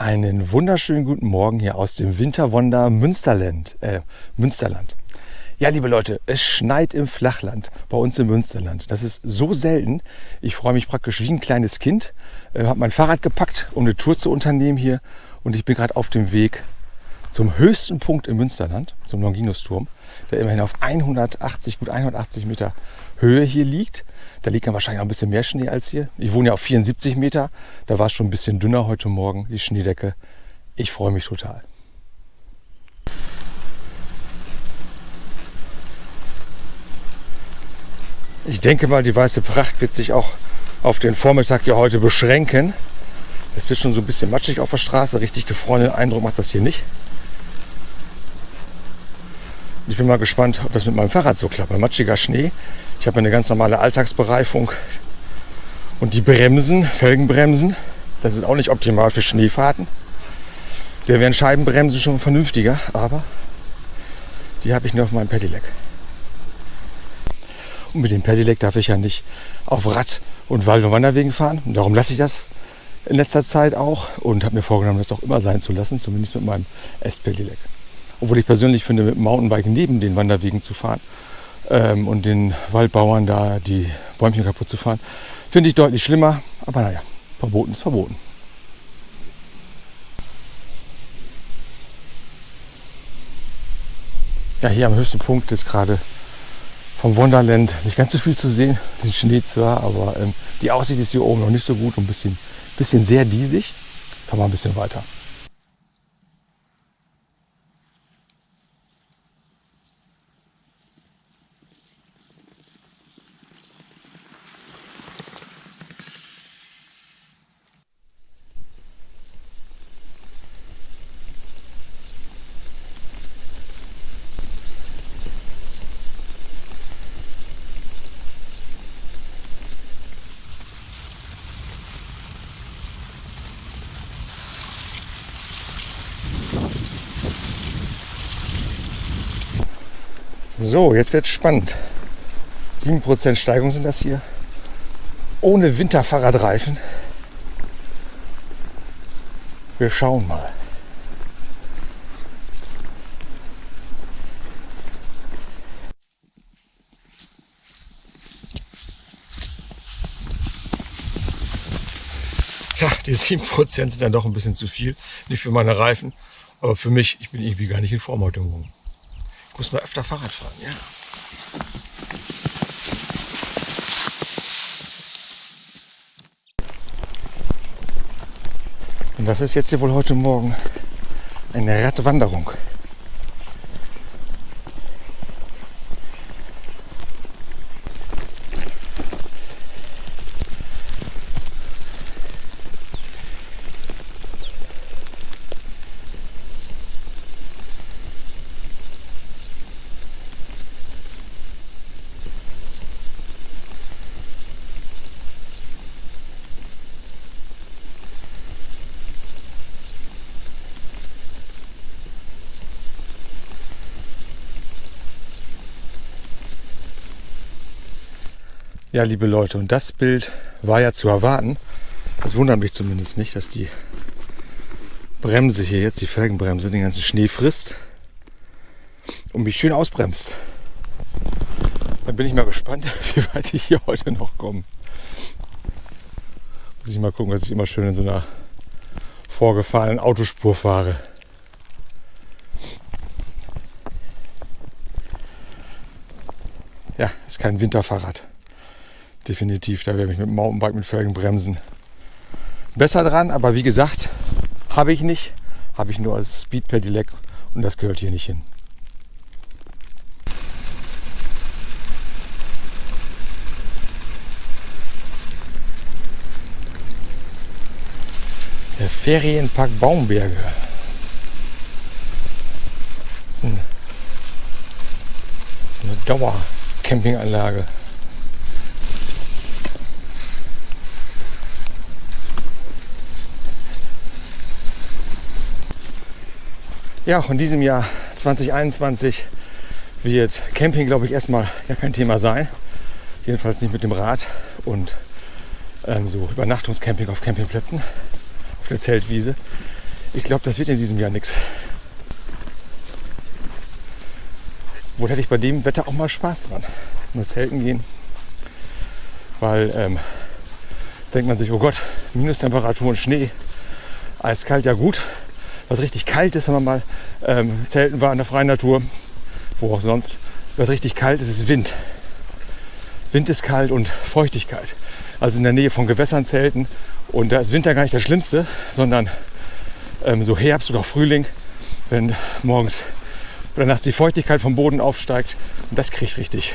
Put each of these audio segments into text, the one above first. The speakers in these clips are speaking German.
Einen wunderschönen guten Morgen hier aus dem Winterwonder Münsterland. Äh, Münsterland. Ja, liebe Leute, es schneit im Flachland, bei uns im Münsterland. Das ist so selten. Ich freue mich praktisch wie ein kleines Kind. Äh, habe mein Fahrrad gepackt, um eine Tour zu unternehmen hier. Und ich bin gerade auf dem Weg zum höchsten Punkt im Münsterland, zum Longinusturm, der immerhin auf 180, gut 180 Meter Höhe hier liegt. Da liegt dann wahrscheinlich auch ein bisschen mehr Schnee als hier. Ich wohne ja auf 74 Meter. Da war es schon ein bisschen dünner heute Morgen, die Schneedecke. Ich freue mich total. Ich denke mal, die weiße Pracht wird sich auch auf den Vormittag hier heute beschränken. Es wird schon so ein bisschen matschig auf der Straße. Richtig gefrorenen Eindruck macht das hier nicht. Ich bin mal gespannt, ob das mit meinem Fahrrad so klappt. Matschiger Schnee. Ich habe eine ganz normale Alltagsbereifung. Und die Bremsen, Felgenbremsen, das ist auch nicht optimal für Schneefahrten. Da wären Scheibenbremsen schon vernünftiger, aber die habe ich nur auf meinem Pedelec. Und mit dem Pedelec darf ich ja nicht auf Rad- und Wald- und Wanderwegen fahren. Und darum lasse ich das in letzter Zeit auch und habe mir vorgenommen, das auch immer sein zu lassen, zumindest mit meinem S-Pedelec. Obwohl ich persönlich finde, mit dem Mountainbike neben den Wanderwegen zu fahren ähm, und den Waldbauern da die Bäumchen kaputt zu fahren, finde ich deutlich schlimmer. Aber naja, verboten ist verboten. Ja, hier am höchsten Punkt ist gerade vom Wonderland nicht ganz so viel zu sehen. Den Schnee zwar, aber ähm, die Aussicht ist hier oben noch nicht so gut und ein bisschen, bisschen sehr diesig. Fahren wir ein bisschen weiter. So, jetzt wird es spannend. 7% Steigung sind das hier. Ohne Winterfahrradreifen. Wir schauen mal. Ja, die 7% sind dann doch ein bisschen zu viel. Nicht für meine Reifen, aber für mich. Ich bin irgendwie gar nicht in Form heute Morgen. Muss mal öfter Fahrrad fahren, ja. Und das ist jetzt hier wohl heute Morgen eine Radwanderung. Ja, liebe Leute, und das Bild war ja zu erwarten. Das wundert mich zumindest nicht, dass die Bremse hier jetzt, die Felgenbremse, den ganzen Schnee frisst und mich schön ausbremst. Dann bin ich mal gespannt, wie weit ich hier heute noch komme. Muss ich mal gucken, dass ich immer schön in so einer vorgefahrenen Autospur fahre. Ja, ist kein Winterfahrrad definitiv. Da wäre ich mit dem Mountainbike mit Felgenbremsen besser dran. Aber wie gesagt, habe ich nicht. Habe ich nur als Speed Pedelec und das gehört hier nicht hin. Der Ferienpark Baumberge. Das ist, das ist eine Dauercampinganlage. Ja, auch in diesem Jahr 2021 wird Camping, glaube ich, erstmal ja kein Thema sein. Jedenfalls nicht mit dem Rad und ähm, so Übernachtungscamping auf Campingplätzen, auf der Zeltwiese. Ich glaube, das wird in diesem Jahr nichts. Wohl hätte ich bei dem Wetter auch mal Spaß dran. Nur zelten gehen. Weil ähm, jetzt denkt man sich, oh Gott, Minustemperatur und Schnee. Eiskalt, ja gut. Was richtig kalt ist, wenn man mal ähm, zelten war in der freien Natur, wo auch sonst. Was richtig kalt ist, ist Wind. Wind ist kalt und Feuchtigkeit. Also in der Nähe von Gewässern zelten. Und da ist Winter gar nicht das Schlimmste, sondern ähm, so Herbst oder Frühling, wenn morgens oder nachts die Feuchtigkeit vom Boden aufsteigt. Und das kriegt richtig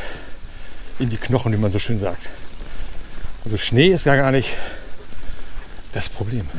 in die Knochen, wie man so schön sagt. Also Schnee ist gar nicht das Problem.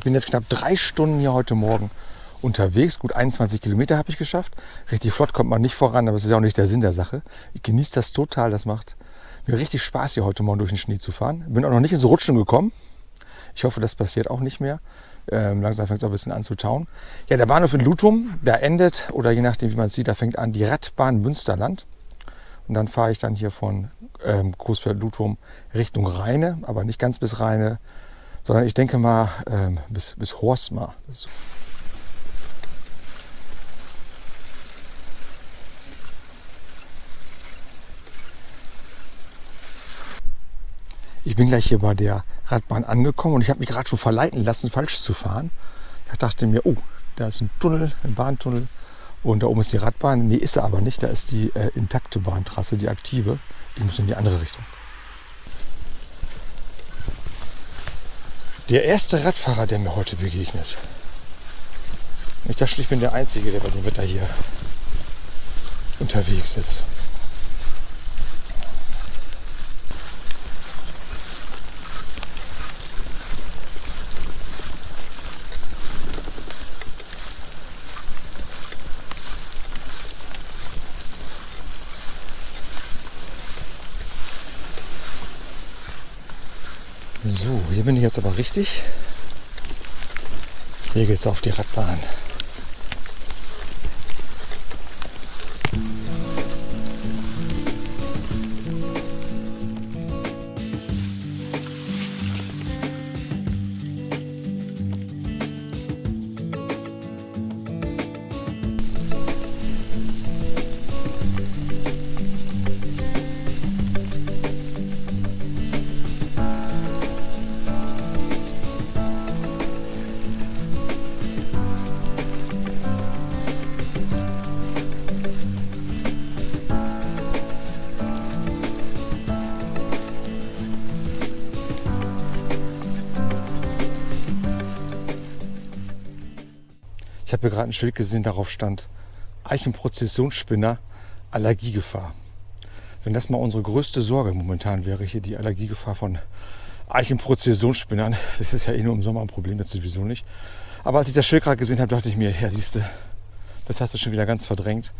Ich bin jetzt knapp drei Stunden hier heute Morgen unterwegs. Gut 21 Kilometer habe ich geschafft. Richtig flott kommt man nicht voran, aber es ist ja auch nicht der Sinn der Sache. Ich genieße das total. Das macht mir richtig Spaß, hier heute Morgen durch den Schnee zu fahren. Bin auch noch nicht ins Rutschen gekommen. Ich hoffe, das passiert auch nicht mehr. Ähm, langsam fängt es auch ein bisschen an zu tauen. Ja, der Bahnhof in Lutum, da endet, oder je nachdem, wie man es sieht, da fängt an die Radbahn Münsterland. Und dann fahre ich dann hier von ähm, Coesfeld-Lutum Richtung Rheine, aber nicht ganz bis Rheine, sondern ich denke mal ähm, bis, bis Horsma. Ich bin gleich hier bei der Radbahn angekommen und ich habe mich gerade schon verleiten lassen, falsch zu fahren. Ich dachte mir, oh, da ist ein Tunnel, ein Bahntunnel und da oben ist die Radbahn. Nee, ist sie aber nicht. Da ist die äh, intakte Bahntrasse, die aktive. Ich muss in die andere Richtung. Der erste Radfahrer, der mir heute begegnet. Ich dachte, ich bin der Einzige, der bei dem Wetter hier unterwegs ist. So, hier bin ich jetzt aber richtig. Hier geht es auf die Radbahn. Habe gerade ein Schild gesehen, darauf stand Eichenprozessionsspinner, Allergiegefahr. Wenn das mal unsere größte Sorge momentan wäre, hier die Allergiegefahr von Eichenprozessionsspinnern, das ist ja eh nur im Sommer ein Problem, jetzt sowieso nicht. Aber als ich das Schild gerade gesehen habe, dachte ich mir, ja siehst du, das hast du schon wieder ganz verdrängt.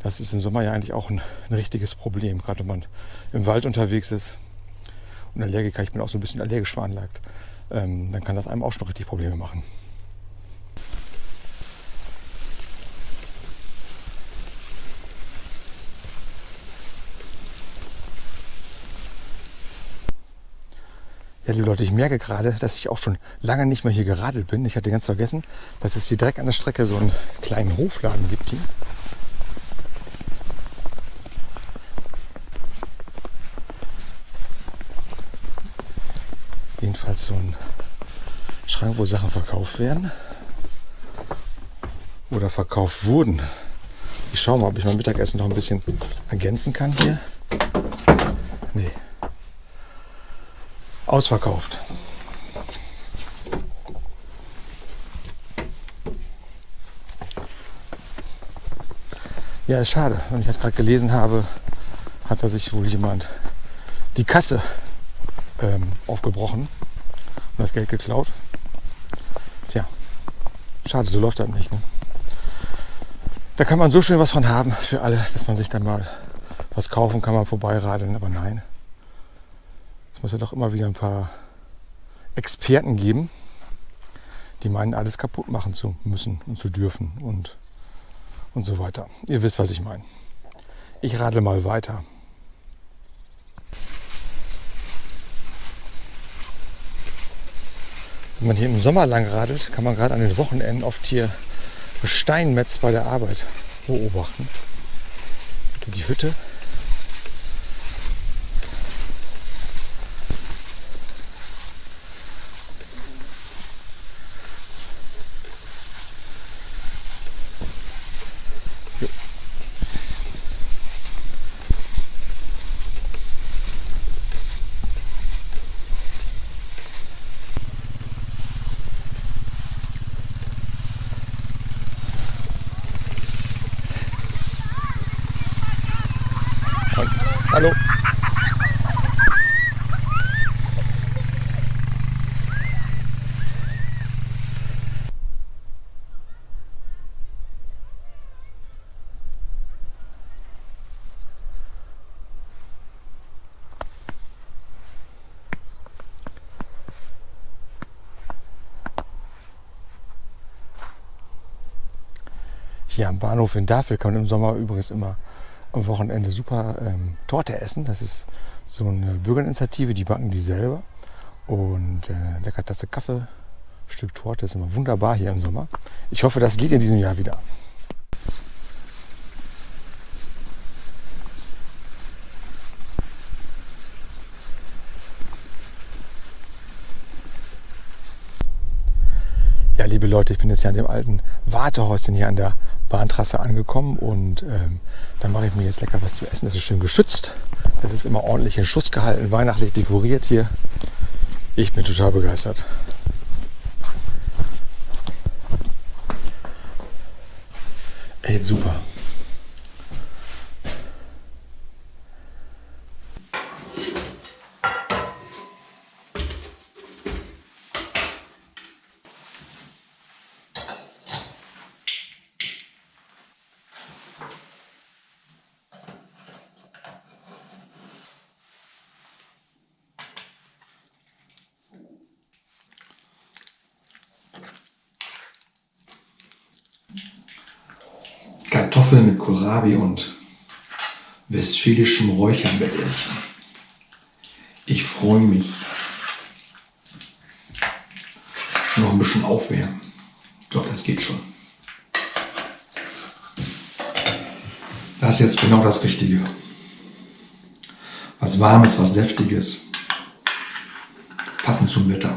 Das ist im Sommer ja eigentlich auch ein, ein richtiges Problem, gerade wenn man im Wald unterwegs ist und Allergiker, ich bin auch so ein bisschen allergisch veranlagt, ähm, dann kann das einem auch schon richtig Probleme machen. Ja, liebe Leute, ich merke gerade, dass ich auch schon lange nicht mehr hier geradelt bin. Ich hatte ganz vergessen, dass es hier direkt an der Strecke so einen kleinen Hofladen gibt hier. Jedenfalls so ein Schrank, wo Sachen verkauft werden. Oder verkauft wurden. Ich schaue mal, ob ich mein Mittagessen noch ein bisschen ergänzen kann hier. Nee. Ausverkauft. Ja, ist schade. Wenn ich das gerade gelesen habe, hat da sich wohl jemand die Kasse ähm, aufgebrochen und das Geld geklaut. Tja, schade, so läuft das nicht. Ne? Da kann man so schön was von haben für alle, dass man sich dann mal was kaufen kann, man vorbeiradeln, aber nein. Es muss ja doch immer wieder ein paar Experten geben, die meinen, alles kaputt machen zu müssen und zu dürfen und, und so weiter. Ihr wisst, was ich meine. Ich radel mal weiter. Wenn man hier im Sommer lang radelt, kann man gerade an den Wochenenden oft hier Steinmetz bei der Arbeit beobachten. Die Hütte Hier am Bahnhof in Dafel kann man im Sommer übrigens immer am Wochenende super ähm, Torte essen. Das ist so eine Bürgerinitiative, die backen die selber. Und äh, lecker Tasse Kaffee, Stück Torte ist immer wunderbar hier im Sommer. Ich hoffe, das geht in diesem Jahr wieder. Ja, liebe Leute, ich bin jetzt hier an dem alten Wartehäuschen hier an der Bahntrasse angekommen und ähm, dann mache ich mir jetzt lecker was zu essen. Das ist schön geschützt. Es ist immer ordentlich in Schuss gehalten, weihnachtlich dekoriert hier. Ich bin total begeistert. Echt super. Kartoffeln mit Kohlrabi und westfälischem Räucherbällchen. Ich freue mich. Noch ein bisschen aufwärmen. Ich glaube, das geht schon. Das ist jetzt genau das Richtige. Was Warmes, was Deftiges. Passend zum Wetter.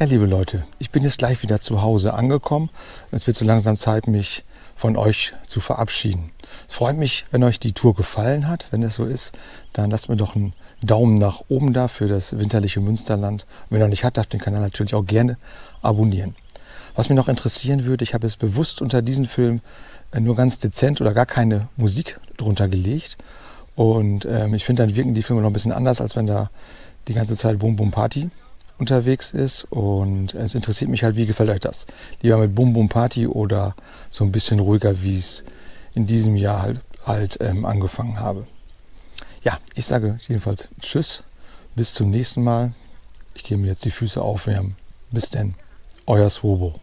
Ja, liebe Leute, ich bin jetzt gleich wieder zu Hause angekommen. Es wird so langsam Zeit, mich von euch zu verabschieden. Es freut mich, wenn euch die Tour gefallen hat. Wenn es so ist, dann lasst mir doch einen Daumen nach oben da für das winterliche Münsterland. Und wenn ihr noch nicht habt, darf den Kanal natürlich auch gerne abonnieren. Was mich noch interessieren würde, ich habe es bewusst unter diesen Film äh, nur ganz dezent oder gar keine Musik drunter gelegt. Und ähm, ich finde, dann wirken die Filme noch ein bisschen anders, als wenn da die ganze Zeit Boom Boom Party unterwegs ist. Und es interessiert mich halt, wie gefällt euch das? Lieber mit Bum Bum Party oder so ein bisschen ruhiger, wie es in diesem Jahr halt, halt ähm, angefangen habe. Ja, ich sage jedenfalls Tschüss, bis zum nächsten Mal. Ich gehe mir jetzt die Füße aufwärmen. Bis denn, euer Swobo.